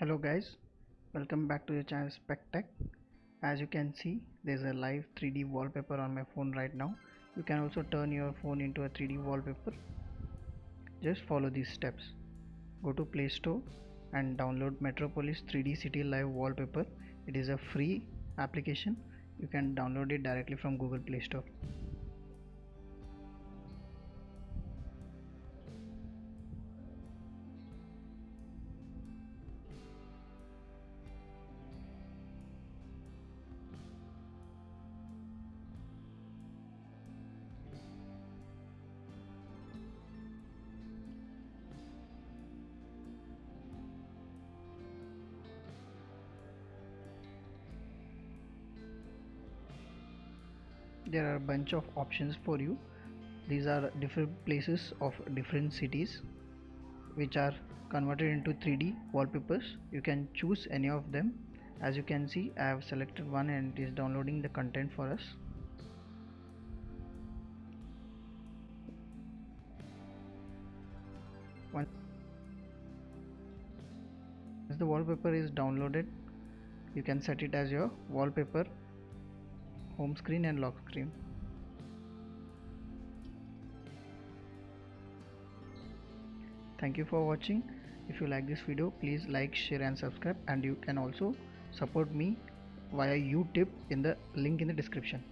hello guys. Welcome back to your channel SpecTech as you can see there's a live 3d wallpaper on my phone right now. You can also turn your phone into a 3d wallpaper. Just follow these steps. Go to play store and download metropolis 3d city live wallpaper. It is a free application. You can download it directly from google play store there are a bunch of options for you. These are different places of different cities which are converted into 3d wallpapers. You can choose any of them. As you can see I have selected one and it is downloading the content for us. Once the wallpaper is downloaded you can set it as your wallpaper home screen and lock screen. Thank you for watching. If you like this video please like share and subscribe. And you can also support me via utip in the link in the description